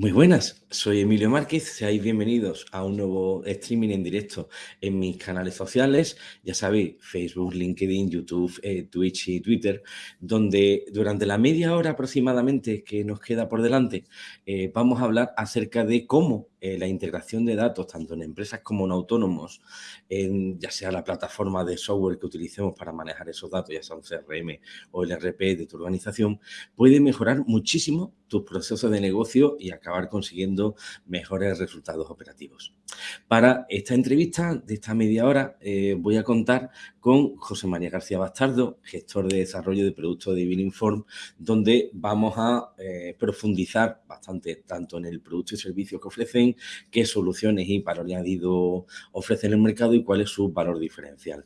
Muy buenas, soy Emilio Márquez, seáis bienvenidos a un nuevo streaming en directo en mis canales sociales, ya sabéis, Facebook, LinkedIn, YouTube, eh, Twitch y Twitter, donde durante la media hora aproximadamente que nos queda por delante eh, vamos a hablar acerca de cómo eh, la integración de datos, tanto en empresas como en autónomos, ya sea la plataforma de software que utilicemos para manejar esos datos, ya sea un CRM o el RP de tu organización, puede mejorar muchísimo tus procesos de negocio y acabar consiguiendo mejores resultados operativos. Para esta entrevista de esta media hora eh, voy a contar con José María García Bastardo, gestor de desarrollo de productos de Inform, donde vamos a eh, profundizar bastante tanto en el producto y servicio que ofrecen, qué soluciones y valor añadido ofrecen en el mercado y cuál es su valor diferencial.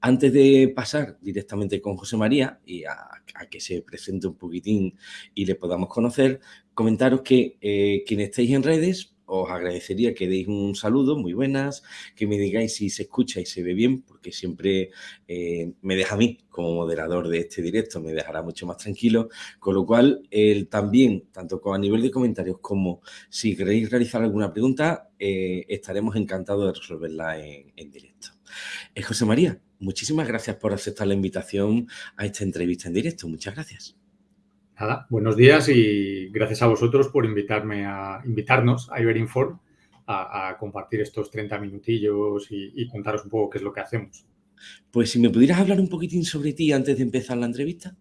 Antes de pasar directamente con José María y a, que se presente un poquitín y le podamos conocer, comentaros que eh, quienes en redes os agradecería que deis un saludo, muy buenas, que me digáis si se escucha y se ve bien, porque siempre eh, me deja a mí como moderador de este directo, me dejará mucho más tranquilo, con lo cual el, también, tanto a nivel de comentarios como si queréis realizar alguna pregunta, eh, estaremos encantados de resolverla en, directo. Eh, José María, muchísimas gracias por aceptar la invitación a esta entrevista en directo, muchas gracias. Nada, buenos días y gracias a vosotros por invitarme a invitarnos a Iberinform a, a compartir estos 30 minutillos y, contaros un poco qué es lo que hacemos. Pues si me pudieras hablar un poquitín sobre ti antes de empezar la entrevista.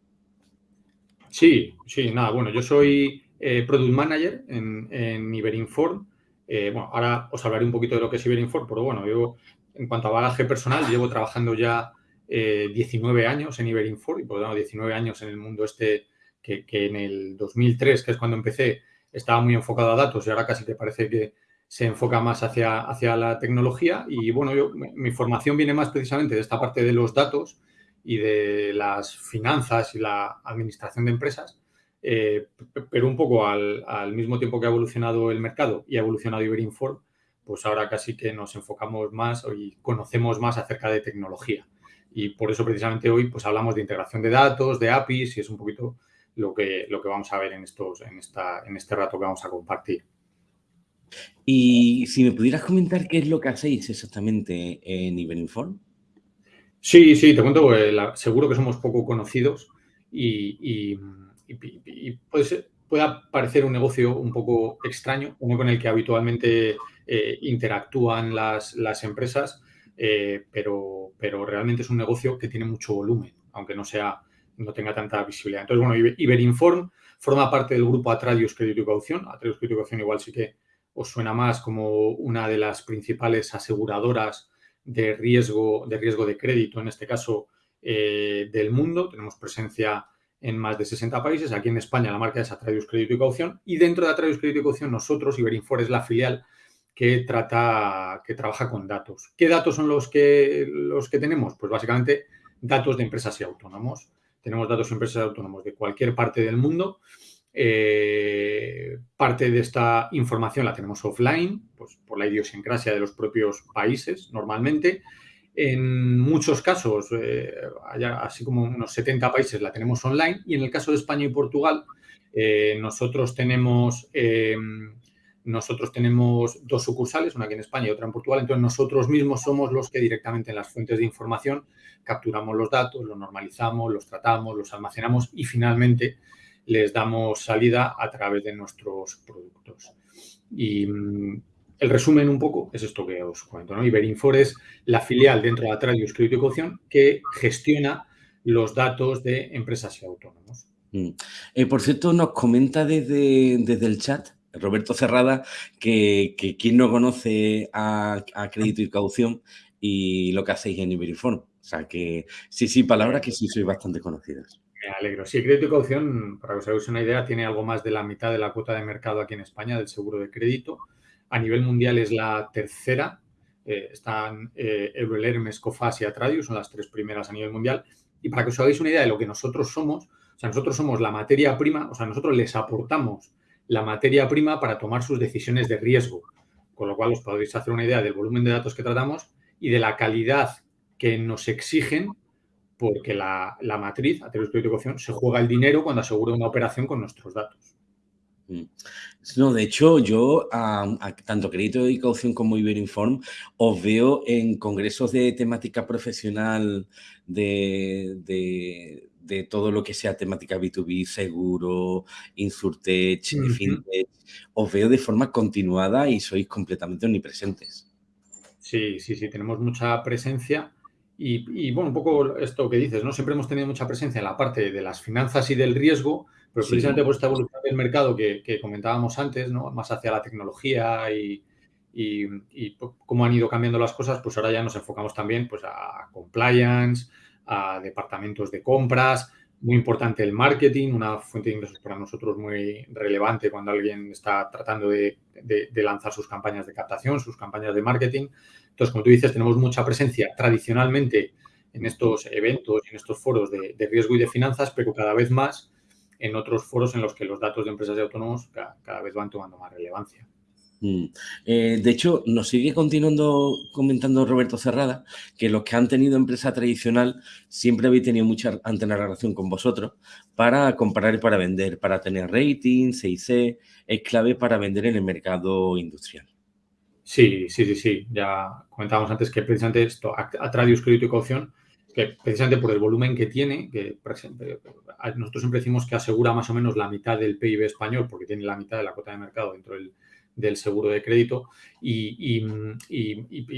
Sí, sí, nada, bueno, yo soy eh, Product Manager en, en Iberinform. Eh, bueno, ahora os hablaré un poquito de lo que es Iberinform, pero bueno, yo en cuanto a bagaje personal llevo trabajando ya 19 eh, años en Iberinform y por lo tanto 19 años en el mundo este que, en el 2003, que es cuando empecé, estaba muy enfocado a datos y ahora casi te parece que se enfoca más hacia, hacia la tecnología. Y bueno, yo, mi formación viene más precisamente de esta parte de los datos y de las finanzas y la administración de empresas, eh, pero un poco al, al, mismo tiempo que ha evolucionado el mercado y ha evolucionado Iberinform, pues ahora casi que nos enfocamos más y conocemos más acerca de tecnología. Y por eso precisamente hoy pues hablamos de integración de datos, de APIs y es un poquito lo que, lo que vamos a ver en, estos, en, esta, en este rato que vamos a compartir. Y si me pudieras comentar qué es lo que hacéis exactamente en Iberinform. Sí, sí, te cuento, pues, seguro que somos poco conocidos y, puede, puede, parecer un negocio un poco extraño, uno con el que habitualmente eh, interactúan las, las empresas, eh, pero, pero realmente es un negocio que tiene mucho volumen, aunque no sea no tenga tanta visibilidad. Entonces, bueno, Iberinform forma parte del grupo Atradius Crédito y Caución. Atradius Crédito y Caución igual sí que os suena más como una de las principales aseguradoras de riesgo de, riesgo de crédito, en este caso eh, del mundo. Tenemos presencia en más de 60 países. Aquí en España la marca es Atradius Crédito y Caución. Y dentro de Atradius Crédito y Caución, nosotros, Iberinform es la filial que, trata, que trabaja con datos. ¿Qué datos son los que, los que tenemos? Pues básicamente datos de empresas y autónomos tenemos datos de empresas autónomos de cualquier parte del mundo. Eh, parte de esta información la tenemos offline, pues por la idiosincrasia de los propios países normalmente. En muchos casos, eh, así como unos 70 países, la tenemos online. Y en el caso de España y Portugal, eh, nosotros tenemos nosotros tenemos dos sucursales, una aquí en España y otra en Portugal, entonces nosotros mismos somos los que directamente en las fuentes de información capturamos los datos, los normalizamos, los tratamos, los almacenamos y finalmente les damos salida a través de nuestros productos. Y mm, el resumen un poco es esto que os cuento. ¿no? Iberinfor es la filial dentro de Atradius Crédito y Caución que gestiona los datos de empresas y autónomos. Mm. Eh, por cierto, nos comenta desde, desde el chat Roberto Cerrada, que, quien no conoce a, Crédito y Caución y lo que hacéis en Iberiform. O sea que sí, sí, palabras que sí sois bastante conocidas. Me alegro. Sí, Crédito y Caución, para que os hagáis una idea, tiene algo más de la mitad de la cuota de mercado aquí en España del seguro de crédito. A nivel mundial es la tercera. Eh, están eh, Hermes, Cofas y Atradius, son las tres primeras a nivel mundial. Y para que os hagáis una idea de lo que nosotros somos, o sea, nosotros somos la materia prima, o sea, nosotros les aportamos la materia prima para tomar sus decisiones de riesgo. Con lo cual os podéis hacer una idea del volumen de datos que tratamos y de la calidad que nos exigen porque la, la matriz, a través de se juega el dinero cuando asegura una operación con nuestros datos. Mm. No, de hecho, yo, tanto crédito y caución como Iberinform, os veo en congresos de temática profesional de, de, todo lo que sea temática B2B, seguro, Insurtech, FinTech. Os veo de forma continuada y sois completamente omnipresentes. Sí, sí, sí, tenemos mucha presencia. Y, y, bueno, un poco esto que dices, ¿no? Siempre hemos tenido mucha presencia en la parte de las finanzas y del riesgo, pero precisamente por esta evolución del mercado que, comentábamos antes, ¿no? más hacia la tecnología y, cómo han ido cambiando las cosas, pues ahora ya nos enfocamos también pues, a compliance, a departamentos de compras, muy importante el marketing, una fuente de ingresos para nosotros muy relevante cuando alguien está tratando de, lanzar sus campañas de captación, sus campañas de marketing. Entonces, como tú dices, tenemos mucha presencia tradicionalmente en estos eventos y en estos foros de, riesgo y de finanzas, pero cada vez más en otros foros en los que los datos de empresas y autónomos cada, vez van tomando más relevancia. Mm. Eh, de hecho, nos sigue continuando comentando Roberto Cerrada que los que han tenido empresa tradicional siempre habéis tenido mucha antena relación con vosotros para comprar y para vender, para tener rating, CIC, es clave para vender en el mercado industrial. Sí, sí, sí, sí. Ya comentábamos antes que precisamente esto, Atradius Crédito y Caución, que precisamente por el volumen que tiene, que nosotros siempre decimos que asegura más o menos la mitad del PIB español, porque tiene la mitad de la cuota de mercado dentro del, seguro de crédito, y,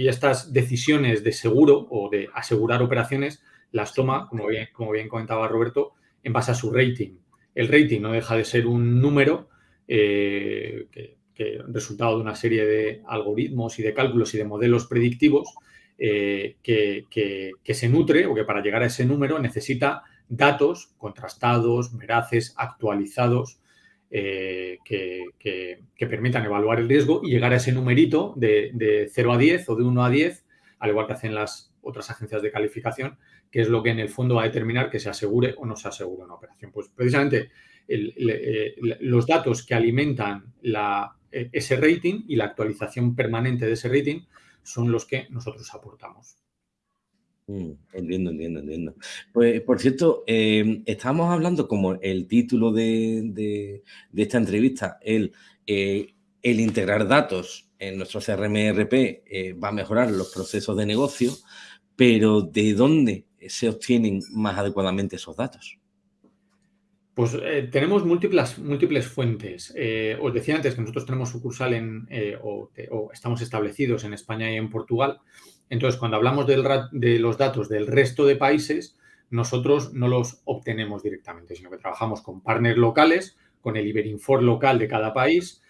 estas decisiones de seguro o de asegurar operaciones las toma, como bien, como bien comentaba Roberto, en base a su rating. El rating no deja de ser un número eh, que, que resultado de una serie de algoritmos y de cálculos y de modelos predictivos eh, que, se nutre o que para llegar a ese número necesita datos contrastados, veraces, actualizados, eh, que, permitan evaluar el riesgo y llegar a ese numerito de, de, 0 a 10 o de 1 a 10, al igual que hacen las otras agencias de calificación, que es lo que en el fondo va a determinar que se asegure o no se asegure una operación. Pues precisamente eh, los datos que alimentan ese rating y la actualización permanente de ese rating son los que nosotros aportamos. Mm, entiendo, entiendo, entiendo. Pues, por cierto, eh, estábamos hablando como el título de, esta entrevista, el, eh, el, integrar datos en nuestro CRM-RP eh, va a mejorar los procesos de negocio, pero ¿de dónde se obtienen más adecuadamente esos datos? Pues eh, tenemos múltiples, múltiples fuentes. Eh, os decía antes que nosotros tenemos sucursal en, eh, o, estamos establecidos en España y en Portugal. Entonces, cuando hablamos de los datos del resto de países, nosotros no los obtenemos directamente, sino que trabajamos con partners locales, con el Iberinfor local de cada país,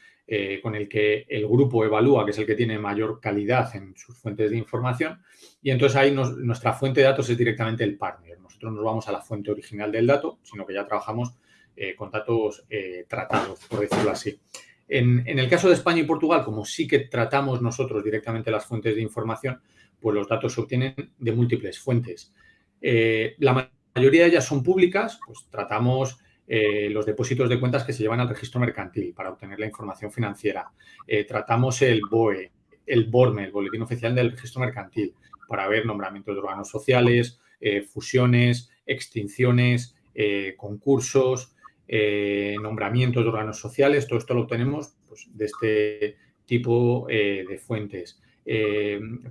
con el que el grupo evalúa, que es el que tiene mayor calidad en sus fuentes de información. Y entonces ahí nuestra fuente de datos es directamente el partner nosotros no nos vamos a la fuente original del dato, sino que ya trabajamos eh, con datos eh, tratados, por decirlo así. En, el caso de España y Portugal, como sí que tratamos nosotros directamente las fuentes de información, pues los datos se obtienen de múltiples fuentes. Eh, la mayoría de ellas son públicas, pues tratamos los depósitos de cuentas que se llevan al registro mercantil para obtener la información financiera. tratamos el BOE, el BORME, el Boletín Oficial del Registro Mercantil, para ver nombramientos de órganos sociales, eh, fusiones, extinciones, eh, concursos, eh, nombramientos de órganos sociales, todo esto lo obtenemos pues, de este tipo de fuentes.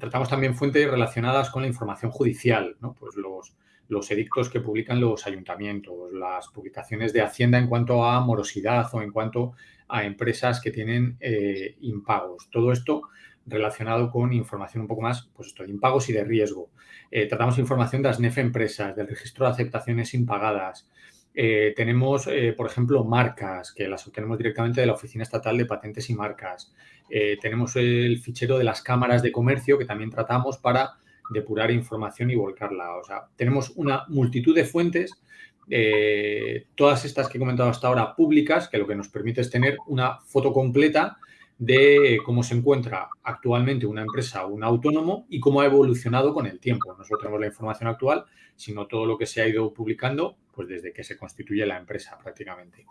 tratamos también fuentes relacionadas con la información judicial, pues los, los edictos que publican los ayuntamientos, las publicaciones de Hacienda en cuanto a morosidad o en cuanto a empresas que tienen impagos. Todo esto relacionado con información un poco más, pues esto, de impagos y de riesgo. Eh, tratamos información de las NEF empresas, del registro de aceptaciones impagadas. Eh, tenemos, eh, por ejemplo, marcas, que las obtenemos directamente de la Oficina Estatal de Patentes y Marcas. tenemos el fichero de las cámaras de comercio, que también tratamos para depurar información y volcarla. O sea, tenemos una multitud de fuentes todas estas que he comentado hasta ahora públicas, que lo que nos permite es tener una foto completa de cómo se encuentra actualmente una empresa un autónomo y cómo ha evolucionado con el tiempo. No solo tenemos la información actual, sino todo lo que se ha ido publicando pues desde que se constituye la empresa prácticamente.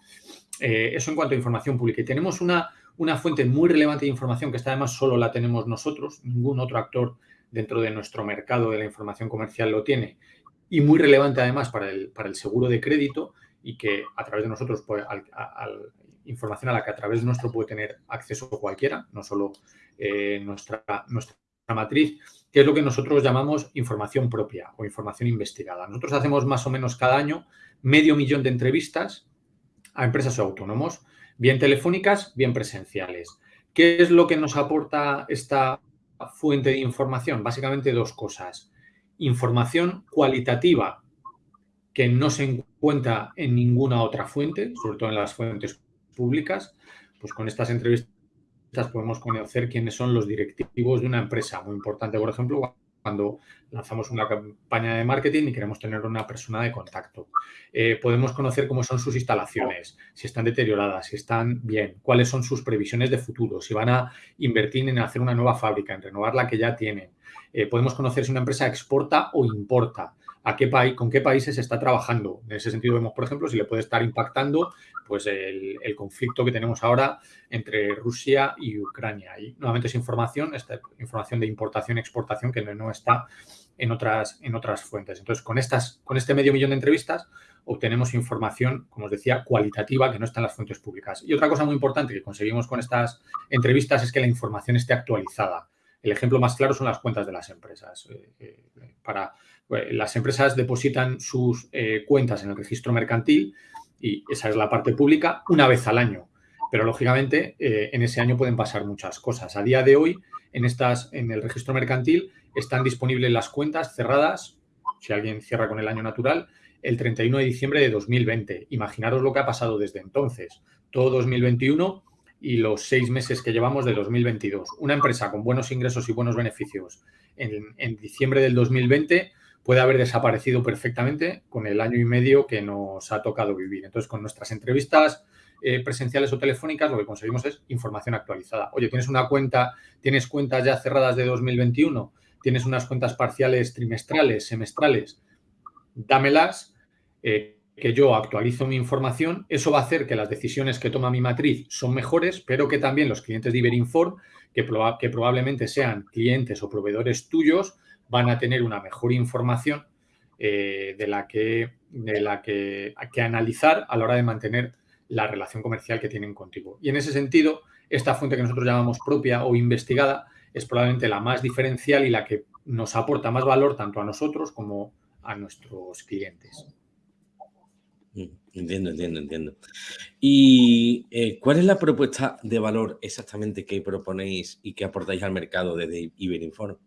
Eh, eso en cuanto a información pública. Y tenemos una, una fuente muy relevante de información que esta además solo la tenemos nosotros, ningún otro actor dentro de nuestro mercado de la información comercial lo tiene, y muy relevante además para el, para el seguro de crédito y que a través de nosotros pues, al información a la que a través nuestro puede tener acceso cualquiera, no solo eh, nuestra, nuestra matriz, que es lo que nosotros llamamos información propia o información investigada. Nosotros hacemos más o menos cada año medio millón de entrevistas a empresas o autónomos, bien telefónicas, bien presenciales. ¿Qué es lo que nos aporta esta fuente de información? Básicamente dos cosas. Información cualitativa que no se encuentra en ninguna otra fuente, sobre todo en las fuentes públicas. Pues con estas entrevistas podemos conocer quiénes son los directivos de una empresa. Muy importante, por ejemplo, cuando lanzamos una campaña de marketing y queremos tener una persona de contacto. Eh, podemos conocer cómo son sus instalaciones, si están deterioradas, si están bien, cuáles son sus previsiones de futuro, si van a invertir en hacer una nueva fábrica, en renovar la que ya tienen. Eh, podemos conocer si una empresa exporta o importa a qué país, con qué países está trabajando. En ese sentido vemos, por ejemplo, si le puede estar impactando pues el, conflicto que tenemos ahora entre Rusia y Ucrania. Y nuevamente es información, esta información de importación y exportación que no, está en otras, en otras fuentes. Entonces, con, estas, con este medio millón de entrevistas obtenemos información, como os decía, cualitativa que no está en las fuentes públicas. Y otra cosa muy importante que conseguimos con estas entrevistas es que la información esté actualizada. El ejemplo más claro son las cuentas de las empresas. Eh, eh, para pues, las empresas depositan sus eh, cuentas en el registro mercantil y esa es la parte pública una vez al año. Pero lógicamente eh, en ese año pueden pasar muchas cosas. A día de hoy en, estas, en el registro mercantil están disponibles las cuentas cerradas, si alguien cierra con el año natural, el 31 de diciembre de 2020. Imaginaros lo que ha pasado desde entonces. Todo 2021 y los seis meses que llevamos de 2022. Una empresa con buenos ingresos y buenos beneficios en, en diciembre del 2020 puede haber desaparecido perfectamente con el año y medio que nos ha tocado vivir. Entonces, con nuestras entrevistas eh, presenciales o telefónicas, lo que conseguimos es información actualizada. Oye, tienes una cuenta, tienes cuentas ya cerradas de 2021, tienes unas cuentas parciales trimestrales, semestrales, dámelas, eh, que yo actualizo mi información. Eso va a hacer que las decisiones que toma mi matriz son mejores, pero que también los clientes de Iberinform, que, que probablemente sean clientes o proveedores tuyos, van a tener una mejor información eh, de la, que, de la que, que analizar a la hora de mantener la relación comercial que tienen contigo. Y en ese sentido, esta fuente que nosotros llamamos propia o investigada es probablemente la más diferencial y la que nos aporta más valor tanto a nosotros como a nuestros clientes. Mm, entiendo, entiendo, entiendo. ¿Y eh, cuál es la propuesta de valor exactamente que proponéis y que aportáis al mercado desde Iberinform?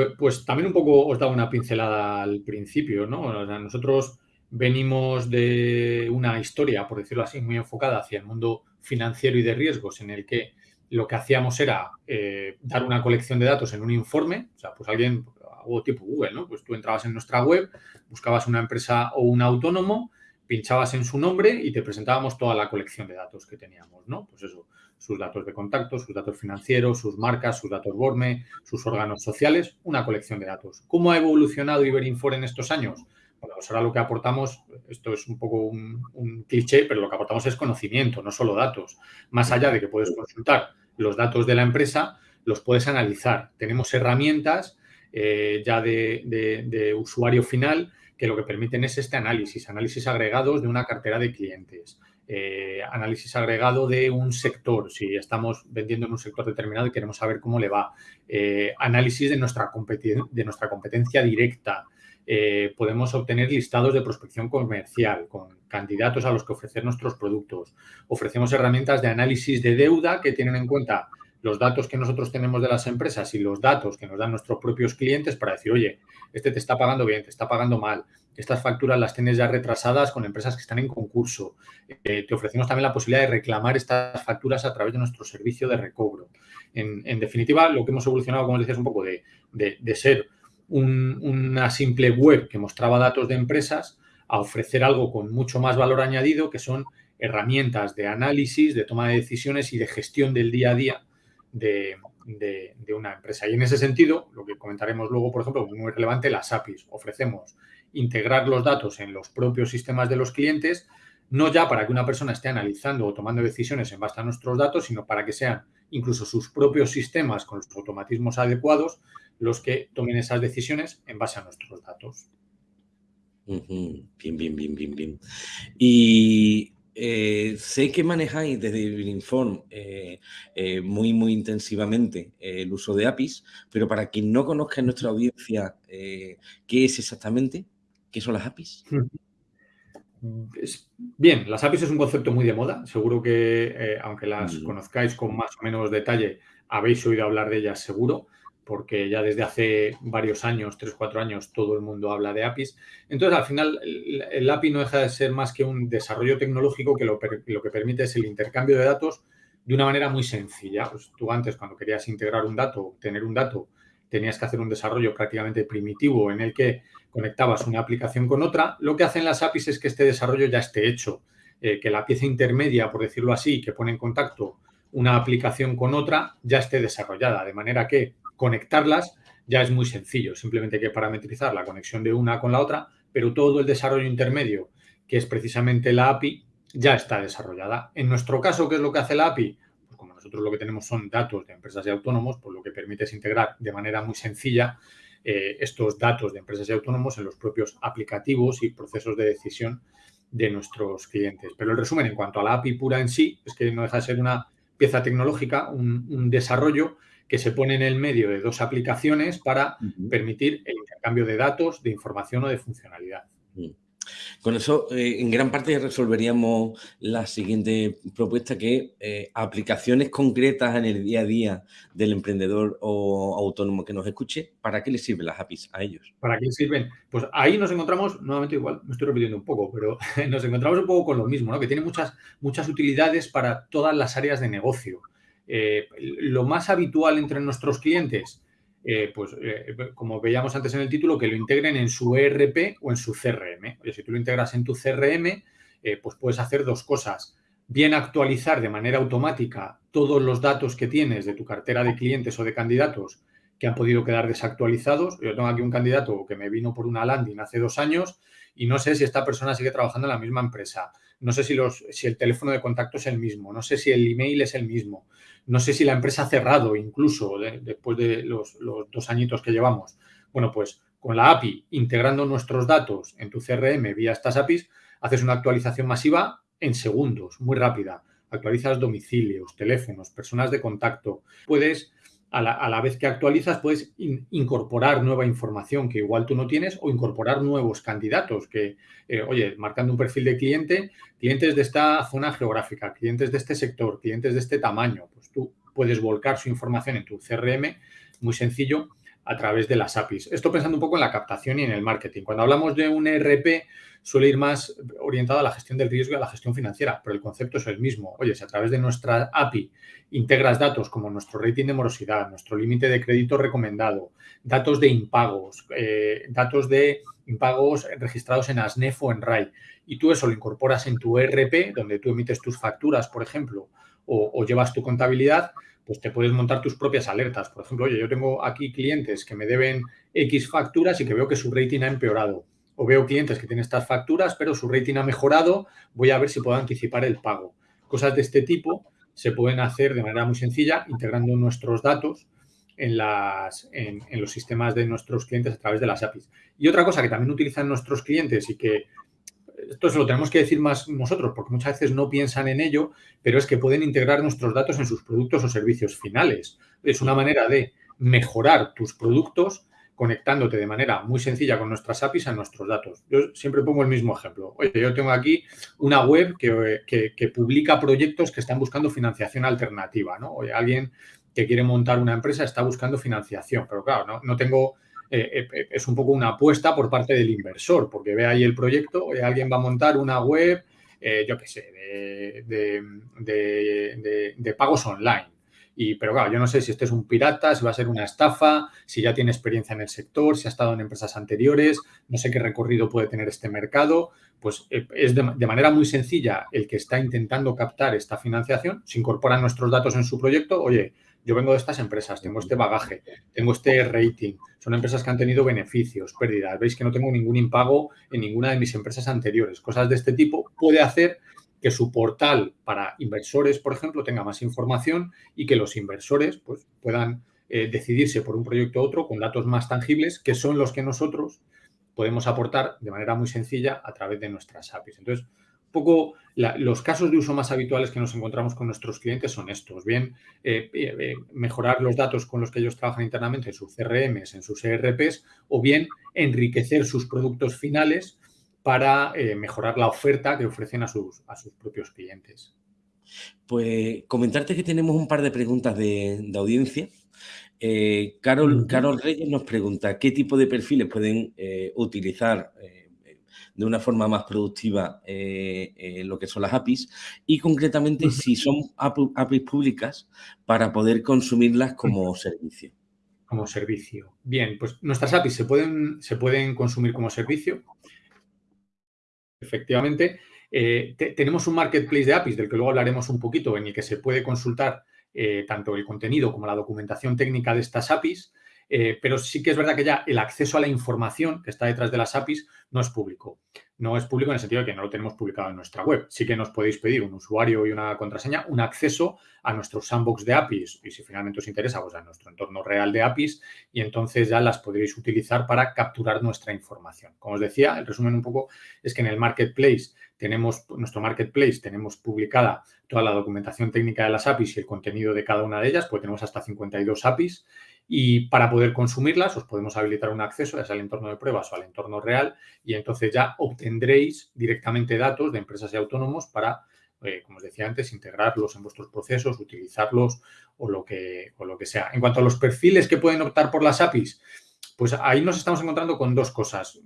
Pues, pues, también un poco os daba una pincelada al principio, ¿no? nosotros venimos de una historia, por decirlo así, muy enfocada hacia el mundo financiero y de riesgos, en el que lo que hacíamos era eh, dar una colección de datos en un informe, o sea, pues alguien, algo tipo Google, ¿no? Pues tú entrabas en nuestra web, buscabas una empresa o un autónomo, pinchabas en su nombre y te presentábamos toda la colección de datos que teníamos, ¿no? Pues eso, sus datos de contacto, sus datos financieros, sus marcas, sus datos BORME, sus órganos sociales, una colección de datos. ¿Cómo ha evolucionado Iberinfor en estos años? Bueno, pues ahora lo que aportamos, esto es un poco un, cliché, pero lo que aportamos es conocimiento, no solo datos. Más allá de que puedes consultar los datos de la empresa, los puedes analizar. Tenemos herramientas eh, ya de, de usuario final que lo que permiten es este análisis, análisis agregados de una cartera de clientes. Eh, análisis agregado de un sector, si estamos vendiendo en un sector determinado y queremos saber cómo le va, eh, análisis de nuestra, competencia directa, eh, podemos obtener listados de prospección comercial con candidatos a los que ofrecer nuestros productos. Ofrecemos herramientas de análisis de deuda que tienen en cuenta los datos que nosotros tenemos de las empresas y los datos que nos dan nuestros propios clientes para decir, oye, este te está pagando bien, te está pagando mal, estas facturas las tienes ya retrasadas con empresas que están en concurso. Eh, te ofrecemos también la posibilidad de reclamar estas facturas a través de nuestro servicio de recobro. En, definitiva, lo que hemos evolucionado, como decías, un poco de, ser una simple web que mostraba datos de empresas a ofrecer algo con mucho más valor añadido, que son herramientas de análisis, de toma de decisiones y de gestión del día a día de, de, una empresa. Y en ese sentido, lo que comentaremos luego, por ejemplo, muy relevante, las APIs. Ofrecemos integrar los datos en los propios sistemas de los clientes, no ya para que una persona esté analizando o tomando decisiones en base a nuestros datos, sino para que sean incluso sus propios sistemas con los automatismos adecuados los que tomen esas decisiones en base a nuestros datos. Bien, bien, bien, bien, bien. Y eh, sé que manejáis desde Inform eh, eh, muy, muy intensivamente el uso de APIs, pero para quien no conozca en nuestra audiencia, ¿qué es exactamente? ¿Qué son las APIs? Bien, las APIs es un concepto muy de moda. Seguro que, aunque las conozcáis con más o menos detalle, habéis oído hablar de ellas seguro porque ya desde hace varios años, tres, cuatro años, todo el mundo habla de APIs. Entonces, al final, el, API no deja de ser más que un desarrollo tecnológico que lo, que permite es el intercambio de datos de una manera muy sencilla. Pues tú antes, cuando querías integrar un dato, tener un dato, tenías que hacer un desarrollo prácticamente primitivo en el que conectabas una aplicación con otra. Lo que hacen las APIs es que este desarrollo ya esté hecho, eh, que la pieza intermedia, por decirlo así, que pone en contacto una aplicación con otra, ya esté desarrollada, de manera que conectarlas ya es muy sencillo, simplemente hay que parametrizar la conexión de una con la otra, pero todo el desarrollo intermedio, que es precisamente la API, ya está desarrollada. En nuestro caso, ¿qué es lo que hace la API? Pues como nosotros lo que tenemos son datos de empresas y autónomos, pues lo que permite es integrar de manera muy sencilla eh, estos datos de empresas y autónomos en los propios aplicativos y procesos de decisión de nuestros clientes. Pero el resumen en cuanto a la API pura en sí es que no deja de ser una pieza tecnológica, un desarrollo que se pone en el medio de dos aplicaciones para permitir el intercambio de datos, de información o de funcionalidad. Con eso, eh, en gran parte resolveríamos la siguiente propuesta, que eh, aplicaciones concretas en el día a día del emprendedor o autónomo que nos escuche, ¿para qué les sirven las APIs a ellos? ¿Para qué les sirven? Pues ahí nos encontramos, nuevamente igual, me estoy repitiendo un poco, pero nos encontramos un poco con lo mismo, ¿no? que tiene muchas, muchas utilidades para todas las áreas de negocio. Eh, lo más habitual entre nuestros clientes, eh, pues eh, como veíamos antes en el título, que lo integren en su ERP o en su CRM. si tú lo integras en tu CRM, pues puedes hacer dos cosas. Bien actualizar de manera automática todos los datos que tienes de tu cartera de clientes o de candidatos que han podido quedar desactualizados. Yo tengo aquí un candidato que me vino por una landing hace dos años y no sé si esta persona sigue trabajando en la misma empresa. No sé si, los, si el teléfono de contacto es el mismo. No sé si el email es el mismo. No sé si la empresa ha cerrado incluso después de los, dos añitos que llevamos. Bueno, pues con la API, integrando nuestros datos en tu CRM vía estas APIs, haces una actualización masiva en segundos, muy rápida. Actualizas domicilios, teléfonos, personas de contacto. Puedes, a la, vez que actualizas, puedes incorporar nueva información que igual tú no tienes o incorporar nuevos candidatos que, eh, oye, marcando un perfil de cliente, clientes de esta zona geográfica, clientes de este sector, clientes de este tamaño, pues tú puedes volcar su información en tu CRM, muy sencillo, a través de las APIs. Esto pensando un poco en la captación y en el marketing. Cuando hablamos de un ERP, suele ir más orientado a la gestión del riesgo y a la gestión financiera, pero el concepto es el mismo. Oye, si a través de nuestra API integras datos como nuestro rating de morosidad, nuestro límite de crédito recomendado, datos de impagos, eh, datos de impagos registrados en ASNEF o en RAI, y tú eso lo incorporas en tu ERP, donde tú emites tus facturas, por ejemplo, o, llevas tu contabilidad, pues te puedes montar tus propias alertas. Por ejemplo, oye, yo tengo aquí clientes que me deben X facturas y que veo que su rating ha empeorado. O veo clientes que tienen estas facturas, pero su rating ha mejorado, voy a ver si puedo anticipar el pago. Cosas de este tipo se pueden hacer de manera muy sencilla integrando nuestros datos en, las, en, los sistemas de nuestros clientes a través de las APIs. Y otra cosa que también utilizan nuestros clientes y que esto se lo tenemos que decir más nosotros, porque muchas veces no piensan en ello, pero es que pueden integrar nuestros datos en sus productos o servicios finales. Es una manera de mejorar tus productos conectándote de manera muy sencilla con nuestras APIs a nuestros datos. Yo siempre pongo el mismo ejemplo. Oye, yo tengo aquí una web que, publica proyectos que están buscando financiación alternativa, ¿no? Oye, alguien que quiere montar una empresa está buscando financiación, pero claro, no, no tengo eh, eh, es un poco una apuesta por parte del inversor, porque ve ahí el proyecto, alguien va a montar una web, eh, yo qué sé, de, pagos online. Y, pero claro, yo no sé si este es un pirata, si va a ser una estafa, si ya tiene experiencia en el sector, si ha estado en empresas anteriores, no sé qué recorrido puede tener este mercado. Pues es de manera muy sencilla el que está intentando captar esta financiación, se incorporan nuestros datos en su proyecto, oye, yo vengo de estas empresas, tengo este bagaje, tengo este rating, son empresas que han tenido beneficios, pérdidas, veis que no tengo ningún impago en ninguna de mis empresas anteriores, cosas de este tipo, puede hacer que su portal para inversores, por ejemplo, tenga más información y que los inversores pues, puedan eh, decidirse por un proyecto u otro con datos más tangibles, que son los que nosotros podemos aportar de manera muy sencilla a través de nuestras APIs. Entonces, poco los casos de uso más habituales que nos encontramos con nuestros clientes son estos. Bien, eh, eh, mejorar los datos con los que ellos trabajan internamente en sus CRMs, en sus ERPs, o bien enriquecer sus productos finales para eh, mejorar la oferta que ofrecen a sus, a sus propios clientes. Pues comentarte que tenemos un par de preguntas de, audiencia. Carol, Carol, Reyes nos pregunta qué tipo de perfiles pueden utilizar de una forma más productiva eh, lo que son las APIs y concretamente si son APIs públicas para poder consumirlas como servicio. Como servicio. Bien, pues nuestras APIs se pueden, se pueden consumir como servicio. Efectivamente, eh, tenemos un marketplace de APIs del que luego hablaremos un poquito en el que se puede consultar eh, tanto el contenido como la documentación técnica de estas APIs. Eh, pero sí que es verdad que ya el acceso a la información que está detrás de las APIs no es público. No es público en el sentido de que no lo tenemos publicado en nuestra web. Sí que nos podéis pedir un usuario y una contraseña, un acceso a nuestro sandbox de APIs y si finalmente os interesa, pues a nuestro entorno real de APIs y entonces ya las podréis utilizar para capturar nuestra información. Como os decía, el resumen un poco es que en el marketplace tenemos, nuestro marketplace, tenemos publicada toda la documentación técnica de las APIs y el contenido de cada una de ellas, pues tenemos hasta 52 APIs y para poder consumirlas os podemos habilitar un acceso ya sea al entorno de pruebas o al entorno real y entonces ya obtendréis directamente datos de empresas y autónomos para, eh, como os decía antes, integrarlos en vuestros procesos, utilizarlos o lo, que, o lo que sea. En cuanto a los perfiles que pueden optar por las APIs, pues ahí nos estamos encontrando con dos cosas.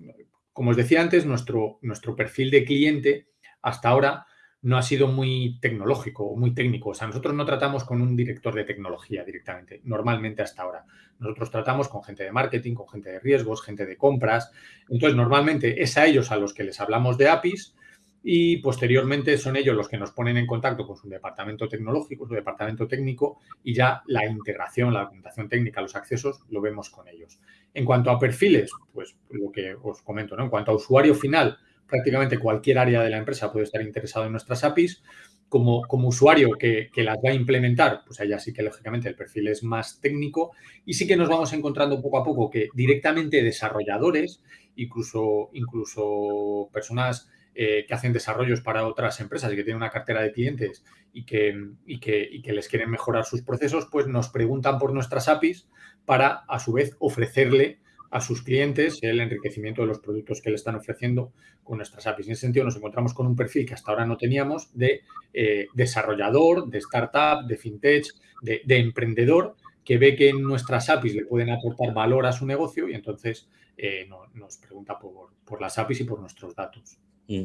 Como os decía antes, nuestro, nuestro perfil de cliente hasta ahora no ha sido muy tecnológico o muy técnico. O sea, nosotros no tratamos con un director de tecnología directamente, normalmente hasta ahora. Nosotros tratamos con gente de marketing, con gente de riesgos, gente de compras. Entonces, normalmente es a ellos a los que les hablamos de APIs y posteriormente son ellos los que nos ponen en contacto con su departamento tecnológico, su departamento técnico y ya la integración, la documentación técnica, los accesos, lo vemos con ellos. En cuanto a perfiles, pues lo que os comento, ¿no? En cuanto a usuario final, prácticamente cualquier área de la empresa puede estar interesado en nuestras APIs. Como, como usuario que, las va a implementar, pues allá sí que lógicamente el perfil es más técnico y sí que nos vamos encontrando poco a poco que directamente desarrolladores, incluso, incluso personas eh, que hacen desarrollos para otras empresas y que tienen una cartera de clientes y que, y que, y que les quieren mejorar sus procesos, pues nos preguntan por nuestras APIs para a su vez ofrecerle a sus clientes el enriquecimiento de los productos que le están ofreciendo con nuestras APIs. En ese sentido, nos encontramos con un perfil que hasta ahora no teníamos de eh, desarrollador, de startup, de fintech, de, emprendedor, que ve que nuestras APIs le pueden aportar valor a su negocio y entonces eh, nos pregunta por las APIs y por nuestros datos. Mm.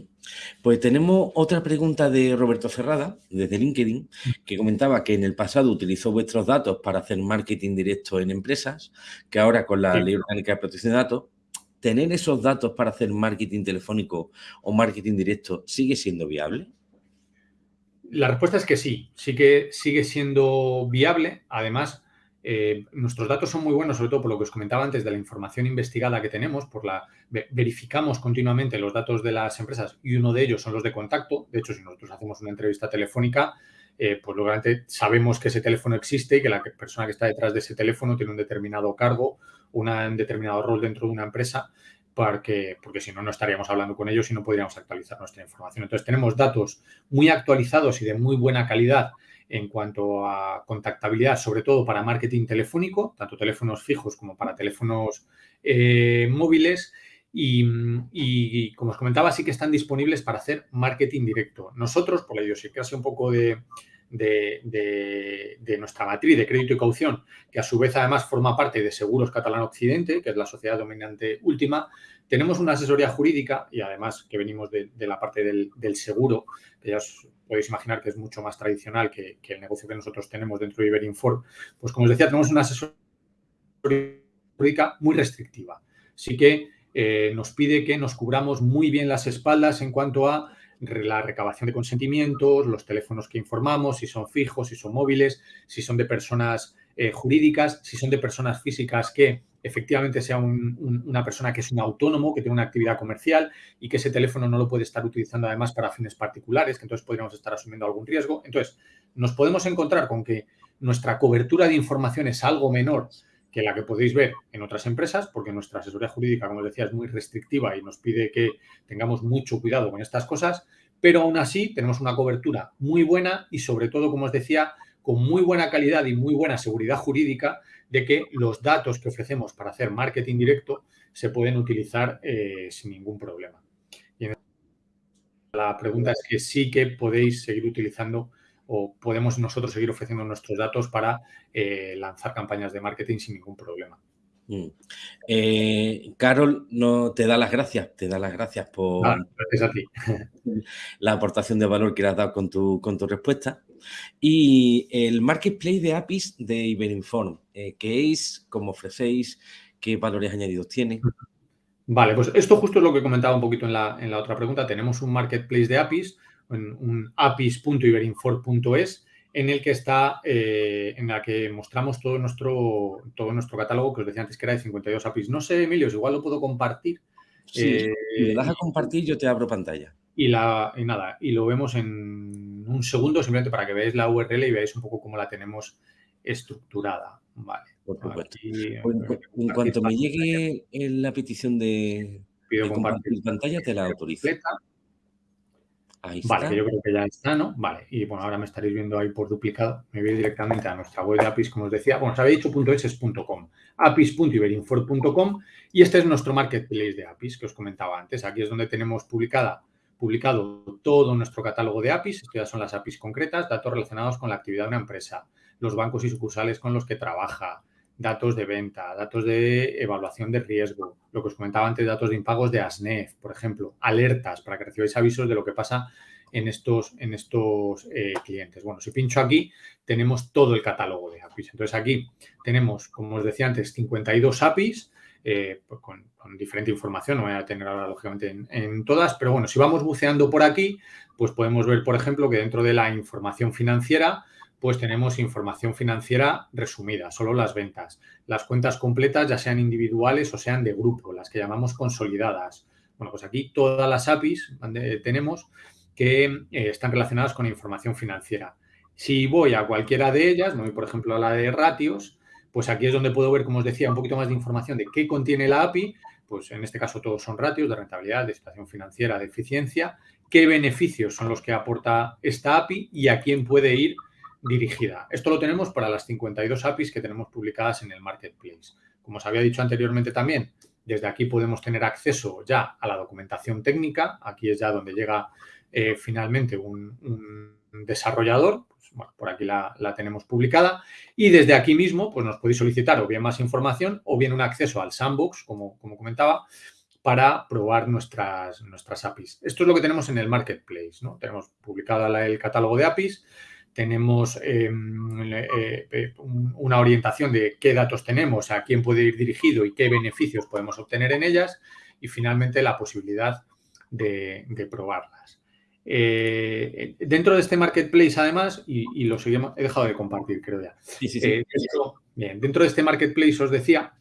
Pues tenemos otra pregunta de Roberto Cerrada, desde LinkedIn, que comentaba que en el pasado utilizó vuestros datos para hacer marketing directo en empresas, que ahora con la Ley Orgánica de Protección de Datos, ¿tener esos datos para hacer marketing telefónico o marketing directo sigue siendo viable? La respuesta es que sí, sí que sigue siendo viable. Además, eh, nuestros datos son muy buenos, sobre todo por lo que os comentaba antes de la información investigada que tenemos, por la verificamos continuamente los datos de las empresas y uno de ellos son los de contacto. De hecho, si nosotros hacemos una entrevista telefónica, eh, pues lógicamente sabemos que ese teléfono existe y que la persona que está detrás de ese teléfono tiene un determinado cargo, un determinado rol dentro de una empresa, porque si no, no estaríamos hablando con ellos y no podríamos actualizar nuestra información. Entonces, tenemos datos muy actualizados y de muy buena calidad en cuanto a contactabilidad, sobre todo para marketing telefónico, tanto teléfonos fijos como para teléfonos eh, móviles. Y, como os comentaba, sí que están disponibles para hacer marketing directo. Nosotros, por la idiosincrasia un poco de, de, nuestra matriz de crédito y caución, que a su vez además forma parte de Seguros Catalán Occidente, que es la sociedad dominante última, tenemos una asesoría jurídica y además que venimos de, la parte del, seguro, que ya os podéis imaginar que es mucho más tradicional que, el negocio que nosotros tenemos dentro de Iberinform, pues como os decía, tenemos una asesoría jurídica muy restrictiva. Sí que eh, nos pide que nos cubramos muy bien las espaldas en cuanto a la recabación de consentimientos, los teléfonos que informamos, si son fijos, si son móviles, si son de personas eh, jurídicas, si son de personas físicas que efectivamente sea una persona que es un autónomo, que tiene una actividad comercial y que ese teléfono no lo puede estar utilizando además para fines particulares, que entonces podríamos estar asumiendo algún riesgo. Entonces, nos podemos encontrar con que nuestra cobertura de información es algo menor que la que podéis ver en otras empresas, porque nuestra asesoría jurídica, como os decía, es muy restrictiva y nos pide que tengamos mucho cuidado con estas cosas, pero aún así tenemos una cobertura muy buena y sobre todo, como os decía, con muy buena calidad y muy buena seguridad jurídica de que los datos que ofrecemos para hacer marketing directo se pueden utilizar eh, sin ningún problema. Y la pregunta es que sí que podéis seguir utilizando o podemos nosotros seguir ofreciendo nuestros datos para eh, lanzar campañas de marketing sin ningún problema. Mm. Eh, Carol no te da las gracias, te da las gracias por gracias a ti. la aportación de valor que le has dado con tu, con tu respuesta. Y el marketplace de APIs de Iberinform, eh, ¿qué es? ¿Cómo ofrecéis? ¿Qué valores añadidos tiene? Vale, pues esto justo es lo que comentaba un poquito en la, en la otra pregunta. Tenemos un marketplace de APIs un apis.iberinfor.es en el que está, eh, en la que mostramos todo nuestro, todo nuestro catálogo, que os decía antes que era de 52 APIs. No sé, Emilio, igual lo puedo compartir. Sí, eh, le das a compartir, yo te abro pantalla. Y, la, y nada, y lo vemos en un segundo, simplemente para que veáis la URL y veáis un poco cómo la tenemos estructurada. Vale. Por supuesto. en, cuanto me llegue la petición de, compartir, pantalla, te la autorizo vale, yo creo que ya está, ¿no? Vale, y bueno, ahora me estaréis viendo ahí por duplicado. Me voy directamente a nuestra web de APIs, como os decía. Bueno, os había dicho .com, apis.iberinfor.com y este es nuestro marketplace de APIs que os comentaba antes. Aquí es donde tenemos publicada, publicado todo nuestro catálogo de APIs. Estas ya son las APIs concretas, datos relacionados con la actividad de una empresa, los bancos y sucursales con los que trabaja, datos de venta, datos de evaluación de riesgo, lo que os comentaba antes, datos de impagos de ASNEF, por ejemplo, alertas para que recibáis avisos de lo que pasa en estos, en estos eh, clientes. Bueno, si pincho aquí, tenemos todo el catálogo de APIs. Entonces, aquí tenemos, como os decía antes, 52 APIs eh, pues con, diferente información. No voy a tener ahora, lógicamente, en, en, todas, pero bueno, si vamos buceando por aquí, pues podemos ver, por ejemplo, que dentro de la información financiera pues tenemos información financiera resumida, solo las ventas. Las cuentas completas, ya sean individuales o sean de grupo, las que llamamos consolidadas. Bueno, pues aquí todas las APIs tenemos que eh, están relacionadas con información financiera. Si voy a cualquiera de ellas, voy por ejemplo a la de ratios, pues aquí es donde puedo ver, como os decía, un poquito más de información de qué contiene la API, pues en este caso todos son ratios de rentabilidad, de situación financiera, de eficiencia, qué beneficios son los que aporta esta API y a quién puede ir dirigida. Esto lo tenemos para las 52 APIs que tenemos publicadas en el Marketplace. Como os había dicho anteriormente también, desde aquí podemos tener acceso ya a la documentación técnica. Aquí es ya donde llega eh, finalmente un, desarrollador. Pues, bueno, por aquí la, tenemos publicada. Y desde aquí mismo pues nos podéis solicitar o bien más información o bien un acceso al sandbox, como, como comentaba, para probar nuestras, nuestras APIs. Esto es lo que tenemos en el Marketplace. ¿no? Tenemos publicada el catálogo de APIs tenemos em, eh, eh, una orientación de qué datos tenemos, a quién puede ir dirigido y qué beneficios podemos obtener en ellas y finalmente la posibilidad de, probarlas. Eh, dentro de este marketplace, además, y, lo seguimos, he dejado de compartir, creo ya. bien, dentro de este marketplace os decía,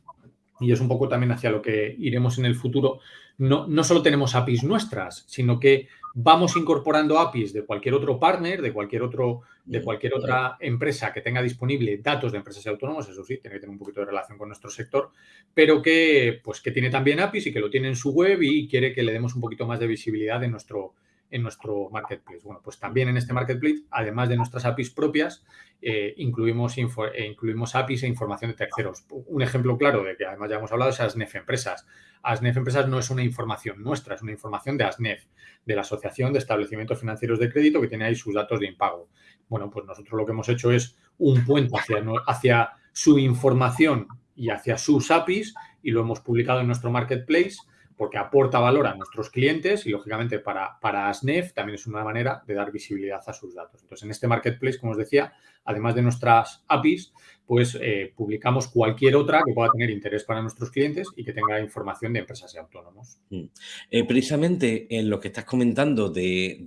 y es un poco también hacia lo que iremos en el futuro, no, no solo tenemos APIs nuestras, sino que vamos incorporando APIs de cualquier otro partner, de cualquier otro, de cualquier otra empresa que tenga disponible datos de empresas y autónomos, eso sí, tiene que tener un poquito de relación con nuestro sector, pero que, pues, que tiene también APIs y que lo tiene en su web y quiere que le demos un poquito más de visibilidad en nuestro, en nuestro marketplace. Bueno, pues también en este marketplace, además de nuestras APIs propias, eh, incluimos, eh, incluimos APIs e información de terceros. Un ejemplo claro de que además ya hemos hablado es ASNEF Empresas. ASNEF Empresas no es una información nuestra, es una información de ASNEF, de la Asociación de Establecimientos Financieros de Crédito, que tiene ahí sus datos de impago. Bueno, pues nosotros lo que hemos hecho es un puente hacia, hacia su información y hacia sus APIs y lo hemos publicado en nuestro marketplace porque aporta valor a nuestros clientes y, lógicamente, para, para ASNEF también es una manera de dar visibilidad a sus datos. Entonces, en este marketplace, como os decía, además de nuestras APIs, pues eh, publicamos cualquier otra que pueda tener interés para nuestros clientes y que tenga información de empresas y autónomos. Mm. Eh, precisamente en lo que estás comentando de,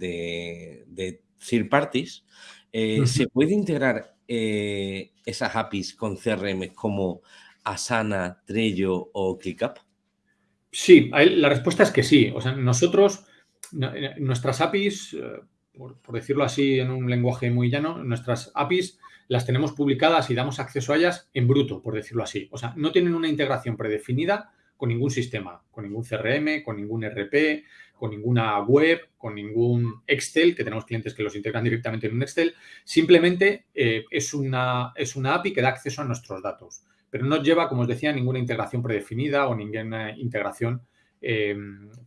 de, third parties, eh, ¿se puede integrar esas APIs con CRM como Asana, Trello o ClickUp? Sí, la respuesta es que sí. O sea, nosotros, nuestras APIs, eh, por, decirlo así en un lenguaje muy llano, nuestras APIs las tenemos publicadas y damos acceso a ellas en bruto, por decirlo así. O sea, no tienen una integración predefinida con ningún sistema, con ningún CRM, con ningún RP, con ninguna web, con ningún Excel, que tenemos clientes que los integran directamente en un Excel. Simplemente eh, es, una, es una API que da acceso a nuestros datos, pero no lleva, como os decía, ninguna integración predefinida o ninguna integración eh,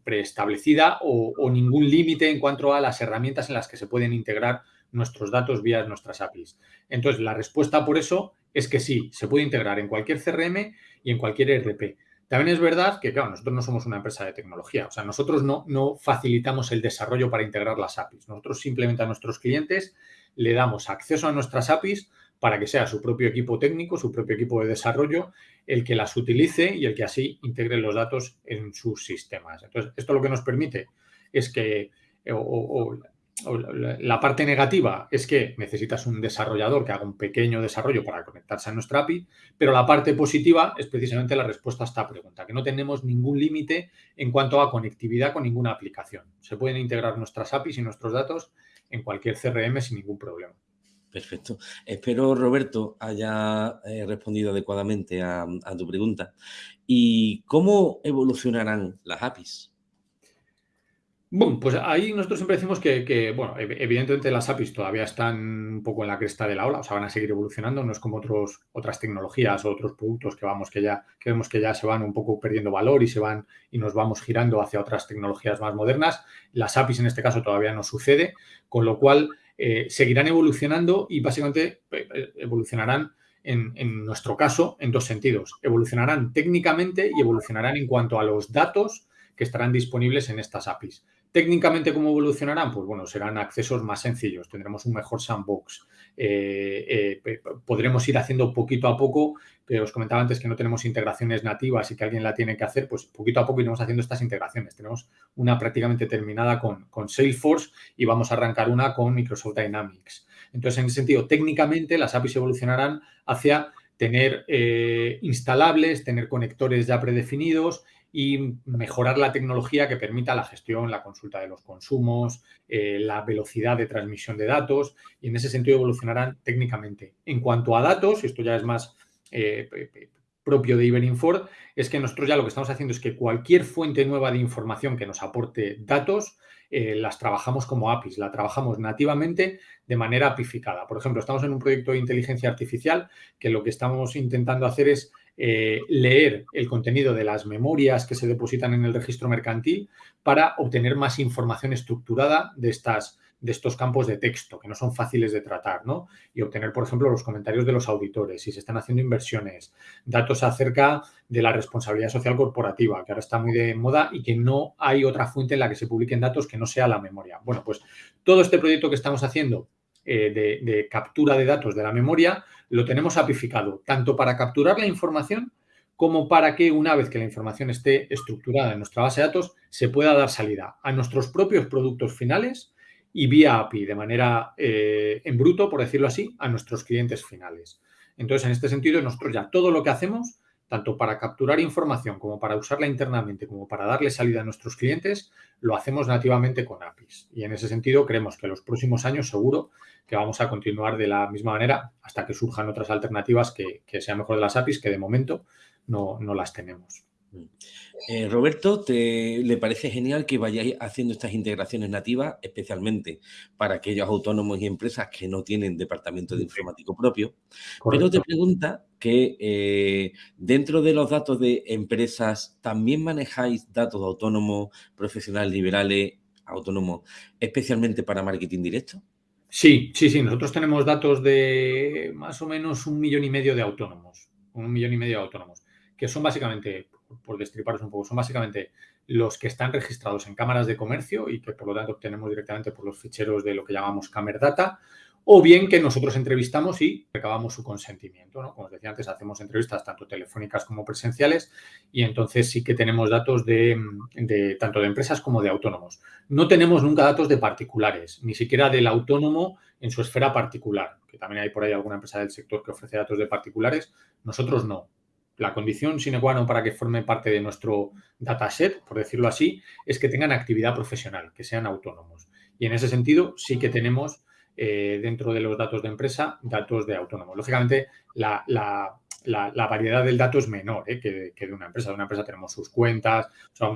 preestablecida o, ningún límite en cuanto a las herramientas en las que se pueden integrar nuestros datos vía nuestras APIs. Entonces, la respuesta por eso es que sí, se puede integrar en cualquier CRM y en cualquier ERP. También es verdad que, claro, nosotros no somos una empresa de tecnología, o sea, nosotros no, no facilitamos el desarrollo para integrar las APIs. Nosotros simplemente a nuestros clientes le damos acceso a nuestras APIs para que sea su propio equipo técnico, su propio equipo de desarrollo, el que las utilice y el que así integre los datos en sus sistemas. Entonces, esto lo que nos permite es que, la parte negativa es que necesitas un desarrollador que haga un pequeño desarrollo para conectarse a nuestra API, pero la parte positiva es precisamente la respuesta a esta pregunta, que no tenemos ningún límite en cuanto a conectividad con ninguna aplicación. Se pueden integrar nuestras APIs y nuestros datos en cualquier CRM sin ningún problema. Perfecto. Espero, Roberto, haya eh, respondido adecuadamente a tu pregunta. ¿Y cómo evolucionarán las APIs? Bueno, pues ahí nosotros siempre decimos que, bueno, evidentemente las APIs todavía están un poco en la cresta de la ola, o sea, van a seguir evolucionando, no es como otras tecnologías o otros productos que vamos que ya, que vemos que ya se van un poco perdiendo valor y se van y nos vamos girando hacia otras tecnologías más modernas. Las APIs en este caso todavía no sucede, con lo cual eh, seguirán evolucionando y básicamente eh, evolucionarán en nuestro caso en dos sentidos. Evolucionarán técnicamente y evolucionarán en cuanto a los datos que estarán disponibles en estas APIs. Técnicamente, ¿cómo evolucionarán? Pues bueno, serán accesos más sencillos, tendremos un mejor sandbox, eh, eh, podremos ir haciendo poquito a poco, pero os comentaba antes que no tenemos integraciones nativas y que alguien la tiene que hacer, pues poquito a poco iremos haciendo estas integraciones. Tenemos una prácticamente terminada con, Salesforce y vamos a arrancar una con Microsoft Dynamics. Entonces, en ese sentido, técnicamente las APIs evolucionarán hacia tener eh, instalables, tener conectores ya predefinidos y mejorar la tecnología que permita la gestión, la consulta de los consumos, eh, la velocidad de transmisión de datos y en ese sentido evolucionarán técnicamente. En cuanto a datos, esto ya es más eh, propio de Iberinfor, es que nosotros ya lo que estamos haciendo es que cualquier fuente nueva de información que nos aporte datos, eh, las trabajamos como APIs, la trabajamos nativamente de manera apificada. Por ejemplo, estamos en un proyecto de inteligencia artificial que lo que estamos intentando hacer es eh, leer el contenido de las memorias que se depositan en el registro mercantil para obtener más información estructurada de, estas, de estos campos de texto que no son fáciles de tratar, ¿no? Y obtener, por ejemplo, los comentarios de los auditores, si se están haciendo inversiones, datos acerca de la responsabilidad social corporativa, que ahora está muy de moda y que no hay otra fuente en la que se publiquen datos que no sea la memoria. Bueno, pues todo este proyecto que estamos haciendo eh, de, captura de datos de la memoria, lo tenemos apificado, tanto para capturar la información como para que una vez que la información esté estructurada en nuestra base de datos, se pueda dar salida a nuestros propios productos finales y vía API, de manera eh, en bruto, por decirlo así, a nuestros clientes finales. Entonces, en este sentido, nosotros ya todo lo que hacemos tanto para capturar información como para usarla internamente, como para darle salida a nuestros clientes, lo hacemos nativamente con APIs. Y en ese sentido creemos que los próximos años seguro que vamos a continuar de la misma manera hasta que surjan otras alternativas que, sean mejor de las APIs, que de momento no, no las tenemos. Mm. Eh, Roberto, ¿te, ¿le parece genial que vayáis haciendo estas integraciones nativas, especialmente para aquellos autónomos y empresas que no tienen departamento de informático propio? Pero te pregunta que eh, dentro de los datos de empresas, ¿también manejáis datos de autónomos, profesionales liberales, autónomos, especialmente para marketing directo? Sí, sí, sí. Nosotros tenemos datos de más o menos un millón y medio de autónomos. Un millón y medio de autónomos, que son básicamente por destriparos un poco, son básicamente los que están registrados en cámaras de comercio y que por lo tanto obtenemos directamente por los ficheros de lo que llamamos Camera Data, o bien que nosotros entrevistamos y recabamos su consentimiento. Como os decía antes, hacemos entrevistas tanto telefónicas como presenciales y entonces sí que tenemos datos de, de, tanto de empresas como de autónomos. No tenemos nunca datos de particulares, ni siquiera del autónomo en su esfera particular, que también hay por ahí alguna empresa del sector que ofrece datos de particulares. Nosotros no la condición sine qua non para que forme parte de nuestro dataset, por decirlo así, es que tengan actividad profesional, que sean autónomos. Y en ese sentido sí que tenemos eh, dentro de los datos de empresa datos de autónomos. Lógicamente, la, variedad del dato es menor ¿eh? que, de una empresa. De una empresa tenemos sus cuentas.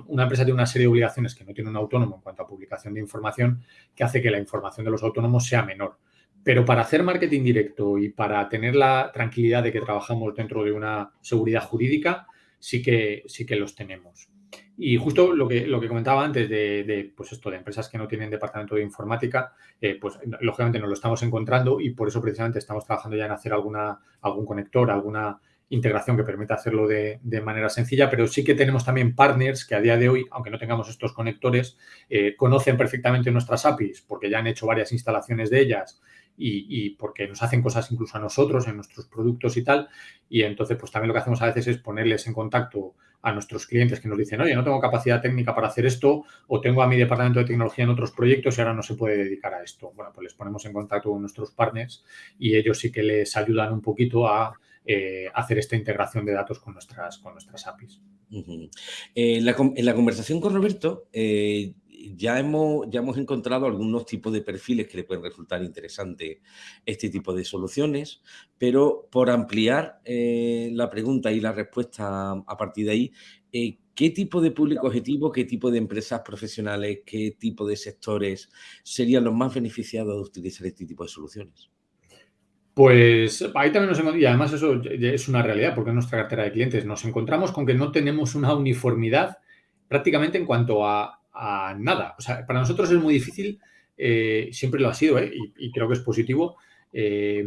una empresa tiene una serie de obligaciones que no tiene un autónomo en cuanto a publicación de información que hace que la información de los autónomos sea menor. Pero para hacer marketing directo y para tener la tranquilidad de que trabajamos dentro de una seguridad jurídica, sí que, sí que los tenemos. Y justo lo que, lo que comentaba antes de, pues esto, de empresas que no tienen departamento de informática, eh, pues lógicamente nos lo estamos encontrando y por eso precisamente estamos trabajando ya en hacer alguna, algún conector, alguna integración que permita hacerlo de, manera sencilla, pero sí que tenemos también partners que a día de hoy, aunque no tengamos estos conectores, eh, conocen perfectamente nuestras APIs porque ya han hecho varias instalaciones de ellas y, porque nos hacen cosas incluso a nosotros en nuestros productos y tal. Y entonces, pues también lo que hacemos a veces es ponerles en contacto a nuestros clientes que nos dicen, oye, no tengo capacidad técnica para hacer esto o tengo a mi departamento de tecnología en otros proyectos y ahora no se puede dedicar a esto. Bueno, pues les ponemos en contacto con nuestros partners y ellos sí que les ayudan un poquito a eh, hacer esta integración de datos con nuestras, con nuestras APIs. En, la, conversación con Roberto, eh, ya hemos, ya hemos encontrado algunos tipos de perfiles que le pueden resultar interesante este tipo de soluciones, pero por ampliar eh, la pregunta y la respuesta a partir de ahí, eh, ¿qué tipo de público objetivo, qué tipo de empresas profesionales, qué tipo de sectores serían los más beneficiados de utilizar este tipo de soluciones? Pues ahí también nos encontramos, y además eso es una realidad porque en nuestra cartera de clientes nos encontramos con que no tenemos una uniformidad prácticamente en cuanto a a nada. O sea, para nosotros es muy difícil, eh, siempre lo ha sido, ¿eh? y, creo que es positivo, eh,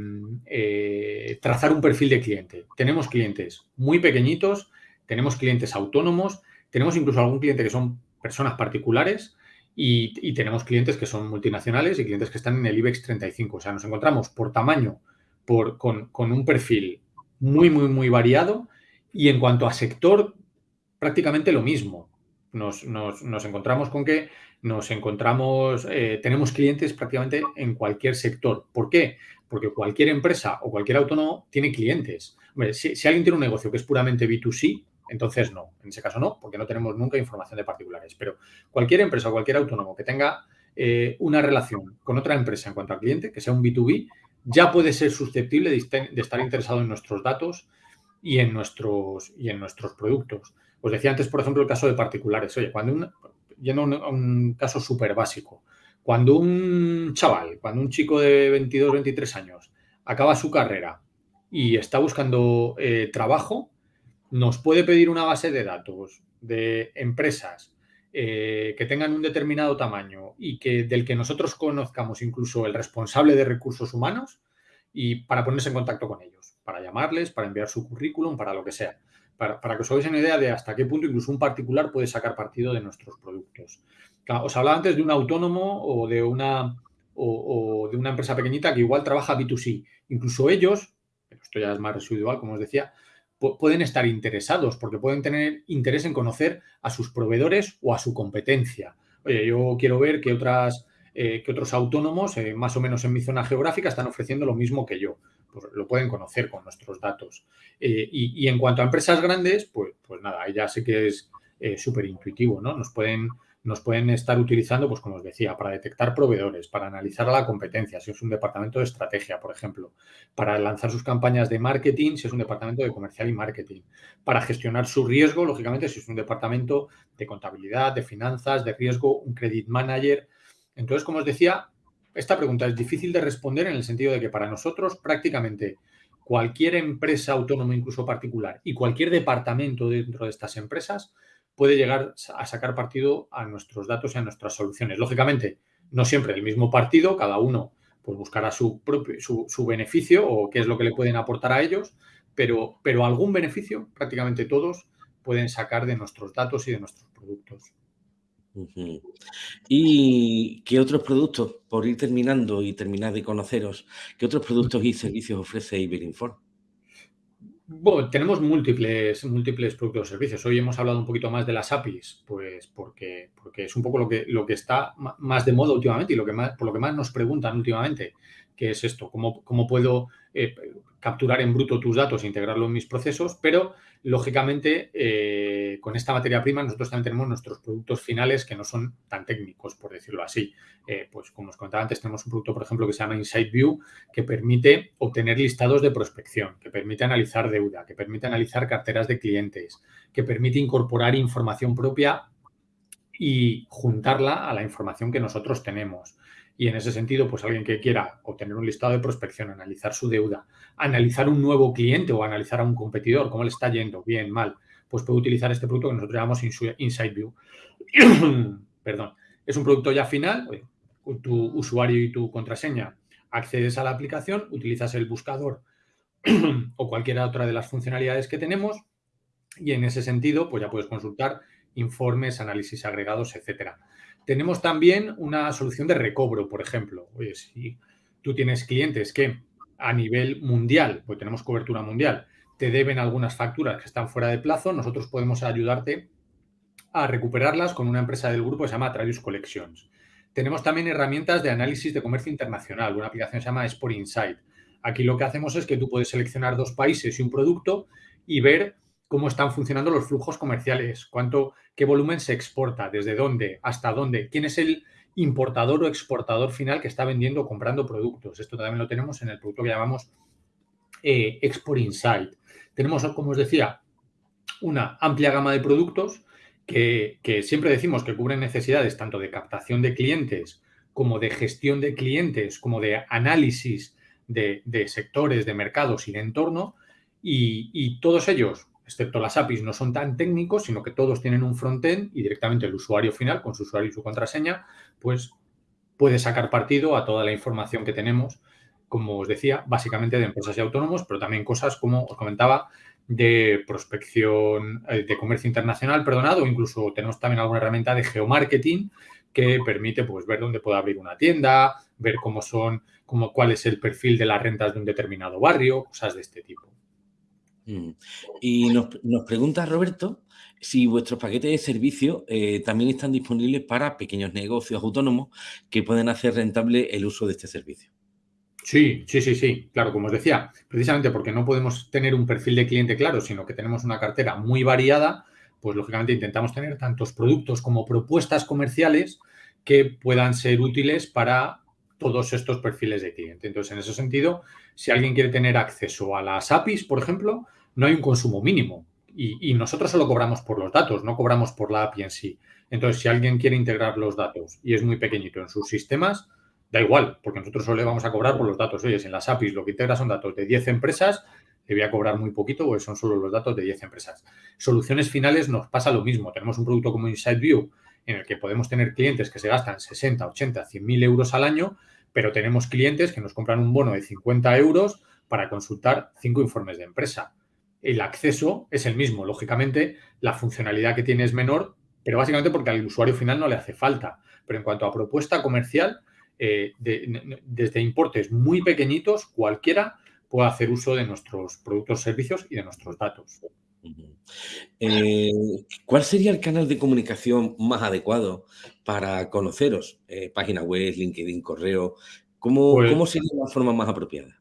trazar un perfil de cliente. Tenemos clientes muy pequeñitos, tenemos clientes autónomos, tenemos incluso algún cliente que son personas particulares y, tenemos clientes que son multinacionales y clientes que están en el IBEX 35. O sea, nos encontramos por tamaño, por, con, con un perfil muy, muy, muy variado y en cuanto a sector, prácticamente lo mismo nos, encontramos con que nos encontramos, eh, tenemos clientes prácticamente en cualquier sector. ¿Por qué? Porque cualquier empresa o cualquier autónomo tiene clientes. si, alguien tiene un negocio que es puramente B2C, entonces no. En ese caso no, porque no tenemos nunca información de particulares. Pero cualquier empresa o cualquier autónomo que tenga eh, una relación con otra empresa en cuanto al cliente, que sea un B2B, ya puede ser susceptible de, de estar interesado en nuestros datos y en nuestros, y en nuestros productos. Os decía antes, por ejemplo, el caso de particulares. Oye, cuando un, yendo a un, caso súper básico, cuando un chaval, cuando un chico de 22, 23 años acaba su carrera y está buscando eh, trabajo, nos puede pedir una base de datos de empresas eh, que tengan un determinado tamaño y que del que nosotros conozcamos incluso el responsable de recursos humanos y para ponerse en contacto con ellos, para llamarles, para enviar su currículum, para lo que sea para, que os hagáis una idea de hasta qué punto incluso un particular puede sacar partido de nuestros productos. Os hablaba antes de un autónomo o de una, o, de una empresa pequeñita que igual trabaja B2C. Incluso ellos, pero esto ya es más residual, como os decía, pueden estar interesados porque pueden tener interés en conocer a sus proveedores o a su competencia. Oye, yo quiero ver que, otras, eh, que otros autónomos, eh, más o menos en mi zona geográfica, están ofreciendo lo mismo que yo pues lo pueden conocer con nuestros datos. Eh, y, en cuanto a empresas grandes, pues, pues nada, ya sé que es súper intuitivo, ¿no? Nos pueden, nos pueden estar utilizando, pues como os decía, para detectar proveedores, para analizar la competencia, si es un departamento de estrategia, por ejemplo, para lanzar sus campañas de marketing, si es un departamento de comercial y marketing, para gestionar su riesgo, lógicamente, si es un departamento de contabilidad, de finanzas, de riesgo, un credit manager. Entonces, como os decía, esta pregunta es difícil de responder en el sentido de que para nosotros prácticamente cualquier empresa autónoma, incluso particular, y cualquier departamento dentro de estas empresas puede llegar a sacar partido a nuestros datos y a nuestras soluciones. Lógicamente, no siempre el mismo partido, cada uno pues buscará su, propio, su, beneficio o qué es lo que le pueden aportar a ellos, pero, pero algún beneficio, prácticamente todos, pueden sacar de nuestros datos y de nuestros productos. ¿Y qué otros productos, por ir terminando y terminar de conoceros, qué otros productos y servicios ofrece Iberinform? Bueno, tenemos múltiples, múltiples productos y servicios. Hoy hemos hablado un poquito más de las APIs, pues porque, porque es un poco lo que, lo que está más de moda últimamente y lo que más, por lo que más nos preguntan últimamente que es esto, cómo, cómo puedo eh, capturar en bruto tus datos e integrarlo en mis procesos, pero lógicamente eh, con esta materia prima nosotros también tenemos nuestros productos finales que no son tan técnicos, por decirlo así. Eh, pues como os contaba antes, tenemos un producto, por ejemplo, que se llama Insight View, que permite obtener listados de prospección, que permite analizar deuda, que permite analizar carteras de clientes, que permite incorporar información propia y juntarla a la información que nosotros tenemos. Y en ese sentido, pues alguien que quiera obtener un listado de prospección, analizar su deuda, analizar un nuevo cliente o analizar a un competidor, cómo le está yendo, bien, mal, pues puede utilizar este producto que nosotros llamamos Insight View. Perdón. Es un producto ya final, tu usuario y tu contraseña accedes a la aplicación, utilizas el buscador o cualquiera otra de las funcionalidades que tenemos y en ese sentido, pues ya puedes consultar informes, análisis agregados, etcétera. Tenemos también una solución de recobro, por ejemplo. Oye, si tú tienes clientes que a nivel mundial, pues tenemos cobertura mundial, te deben algunas facturas que están fuera de plazo, nosotros podemos ayudarte a recuperarlas con una empresa del grupo que se llama Travius Collections. Tenemos también herramientas de análisis de comercio internacional, una aplicación que se llama Sport Insight. Aquí lo que hacemos es que tú puedes seleccionar dos países y un producto y ver cómo están funcionando los flujos comerciales, cuánto, qué volumen se exporta, desde dónde, hasta dónde, quién es el importador o exportador final que está vendiendo o comprando productos. Esto también lo tenemos en el producto que llamamos eh, Export Insight. Tenemos, como os decía, una amplia gama de productos que, siempre decimos que cubren necesidades tanto de captación de clientes como de gestión de clientes, como de análisis de, sectores, de mercados y de entorno. y todos ellos excepto las APIs, no son tan técnicos, sino que todos tienen un frontend y directamente el usuario final, con su usuario y su contraseña, pues puede sacar partido a toda la información que tenemos, como os decía, básicamente de empresas y autónomos, pero también cosas, como os comentaba, de prospección, eh, de comercio internacional, perdonado, incluso tenemos también alguna herramienta de geomarketing que permite pues, ver dónde puede abrir una tienda, ver cómo son, cómo, cuál es el perfil de las rentas de un determinado barrio, cosas de este tipo. Mm. Y nos, pregunta Roberto si vuestros paquetes de servicio eh, también están disponibles para pequeños negocios autónomos que pueden hacer rentable el uso de este servicio. Sí, sí, sí, sí. Claro, como os decía, precisamente porque no podemos tener un perfil de cliente claro, sino que tenemos una cartera muy variada, pues lógicamente intentamos tener tantos productos como propuestas comerciales que puedan ser útiles para todos estos perfiles de cliente. Entonces, en ese sentido, si alguien quiere tener acceso a las APIs, por ejemplo, no hay un consumo mínimo. Y, nosotros solo cobramos por los datos, no cobramos por la API en sí. Entonces, si alguien quiere integrar los datos y es muy pequeñito en sus sistemas, da igual, porque nosotros solo le vamos a cobrar por los datos. Oye, si en las APIs lo que integra son datos de 10 empresas, le voy a cobrar muy poquito, porque son solo los datos de 10 empresas. Soluciones finales nos pasa lo mismo. Tenemos un producto como Insight View, en el que podemos tener clientes que se gastan 60, 80, 100 mil euros al año, pero tenemos clientes que nos compran un bono de 50 euros para consultar cinco informes de empresa. El acceso es el mismo, lógicamente, la funcionalidad que tiene es menor, pero básicamente porque al usuario final no le hace falta. Pero en cuanto a propuesta comercial, eh, desde importes muy pequeñitos, cualquiera puede hacer uso de nuestros productos, servicios y de nuestros datos. Eh, ¿Cuál sería el canal de comunicación más adecuado para conoceros? Eh, página web, LinkedIn, correo. ¿Cómo, pues ¿Cómo, sería la forma más apropiada?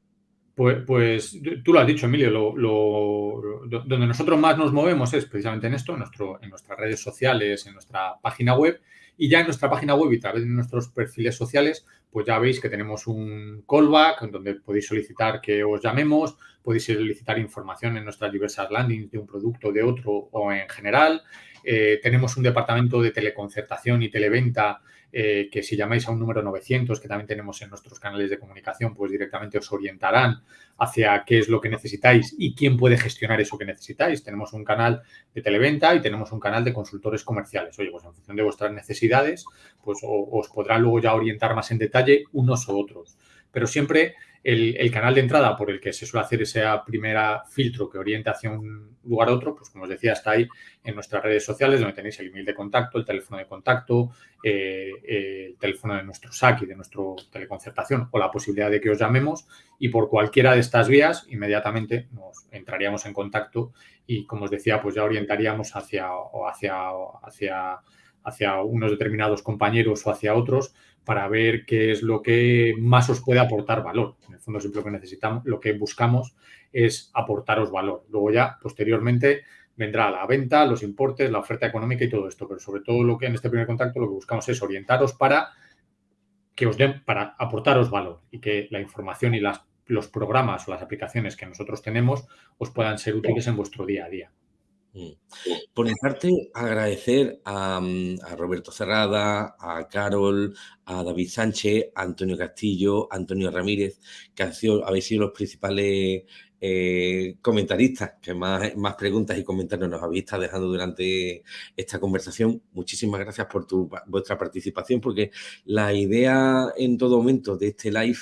Pues, pues tú lo has dicho, Emilio, lo, donde nosotros más nos movemos es precisamente en esto, en, nuestras redes sociales, en nuestra página web. Y ya en nuestra página web y a través de nuestros perfiles sociales, pues ya veis que tenemos un callback donde podéis solicitar que os llamemos, podéis solicitar información en nuestras diversas landings de un producto, de otro o en general. Eh, tenemos un departamento de teleconcertación y televenta eh, que si llamáis a un número 900 que también tenemos en nuestros canales de comunicación, pues directamente os orientarán hacia qué es lo que necesitáis y quién puede gestionar eso que necesitáis. Tenemos un canal de televenta y tenemos un canal de consultores comerciales. Oye, pues en función de vuestras necesidades, pues os podrán luego ya orientar más en detalle unos u otros. Pero siempre el, canal de entrada por el que se suele hacer ese primer filtro que orienta hacia un lugar a otro, pues como os decía, está ahí en nuestras redes sociales donde tenéis el email de contacto, el teléfono de contacto, eh, el teléfono de nuestro SAC y de nuestra teleconcertación o la posibilidad de que os llamemos y por cualquiera de estas vías inmediatamente nos entraríamos en contacto y como os decía, pues ya orientaríamos hacia, hacia, hacia hacia unos determinados compañeros o hacia otros para ver qué es lo que más os puede aportar valor. En el fondo siempre lo que necesitamos, lo que buscamos es aportaros valor. Luego ya, posteriormente, vendrá la venta, los importes, la oferta económica y todo esto. Pero sobre todo lo que en este primer contacto lo que buscamos es orientaros para que os den, para aportaros valor y que la información y las, los programas o las aplicaciones que nosotros tenemos os puedan ser útiles en vuestro día a día. Mm. Por mi parte, agradecer mm, a, Roberto Cerrada, a Carol, a David Sánchez, a Antonio Castillo, a Antonio Ramírez, que han sido, habéis sido los principales eh, comentaristas que más, más preguntas y comentarios nos habéis estado dejando durante esta conversación. Muchísimas gracias por tu, vuestra participación, porque la idea en todo momento de este live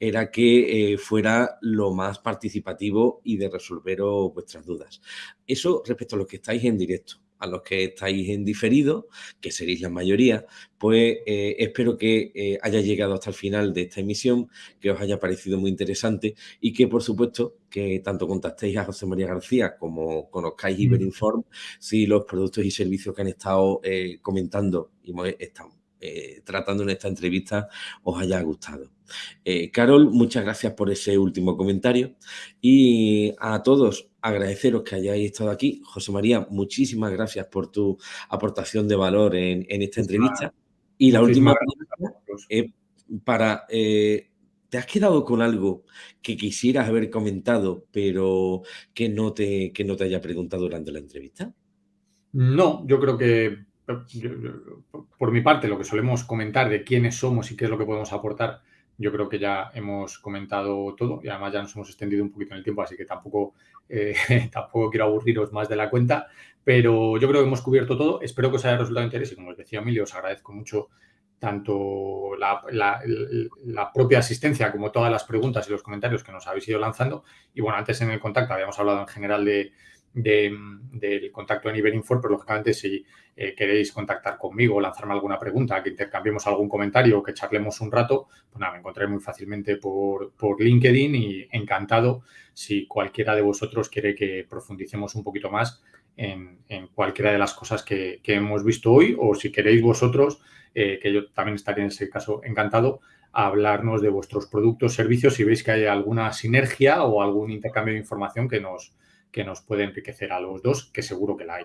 era que eh, fuera lo más participativo y de resolveros vuestras dudas. Eso respecto a los que estáis en directo a los que estáis en diferido, que seréis la mayoría, pues eh, espero que eh, haya llegado hasta el final de esta emisión, que os haya parecido muy interesante y que, por supuesto, que tanto contactéis a José María García como conozcáis Iberinform si los productos y servicios que han estado eh, comentando y están tratando en esta entrevista os haya gustado. Carol, muchas gracias por ese último comentario y a todos agradeceros que hayáis estado aquí. José María, muchísimas gracias por tu aportación de valor en, esta entrevista. Y la última pregunta es para... Eh, ¿Te has quedado con algo que quisieras haber comentado, pero que no te, que no te haya preguntado durante la entrevista? No, yo creo que por mi parte lo que solemos comentar de quiénes somos y qué es lo que podemos aportar yo creo que ya hemos comentado todo y además ya nos hemos extendido un poquito en el tiempo, así que tampoco, eh, tampoco quiero aburriros más de la cuenta, pero yo creo que hemos cubierto todo. Espero que os haya resultado interés y como os decía Emilio, os agradezco mucho tanto la, la, propia asistencia como todas las preguntas y los comentarios que nos habéis ido lanzando. Y bueno, antes en el contacto habíamos hablado en general de, del contacto en Iberinfor, pero lógicamente si eh, queréis contactar conmigo, lanzarme alguna pregunta, que intercambiemos algún comentario o que charlemos un rato, pues nada, me encontré muy fácilmente por, por LinkedIn y encantado si cualquiera de vosotros quiere que profundicemos un poquito más en, cualquiera de las cosas que, hemos visto hoy o si queréis vosotros, eh, que yo también estaría en ese caso encantado, a hablarnos de vuestros productos, servicios, si veis que hay alguna sinergia o algún intercambio de información que nos, que nos puede enriquecer a los dos, que seguro que la hay.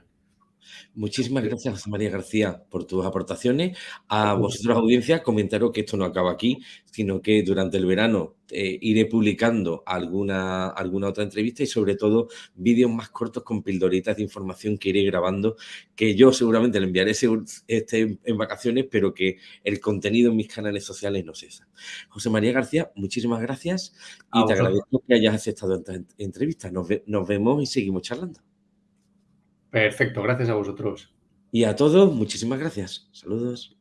Muchísimas gracias, José María García, por tus aportaciones. A vosotros, audiencia, comentaros que esto no acaba aquí, sino que durante el verano eh, iré publicando alguna, alguna otra entrevista y sobre todo vídeos más cortos con pildoritas de información que iré grabando, que yo seguramente le enviaré este en vacaciones, pero que el contenido en mis canales sociales no cesa. José María García, muchísimas gracias y te agradezco que hayas aceptado esta entrevista. nos vemos y seguimos charlando. Perfecto, gracias a vosotros. Y a todos, muchísimas gracias. Saludos.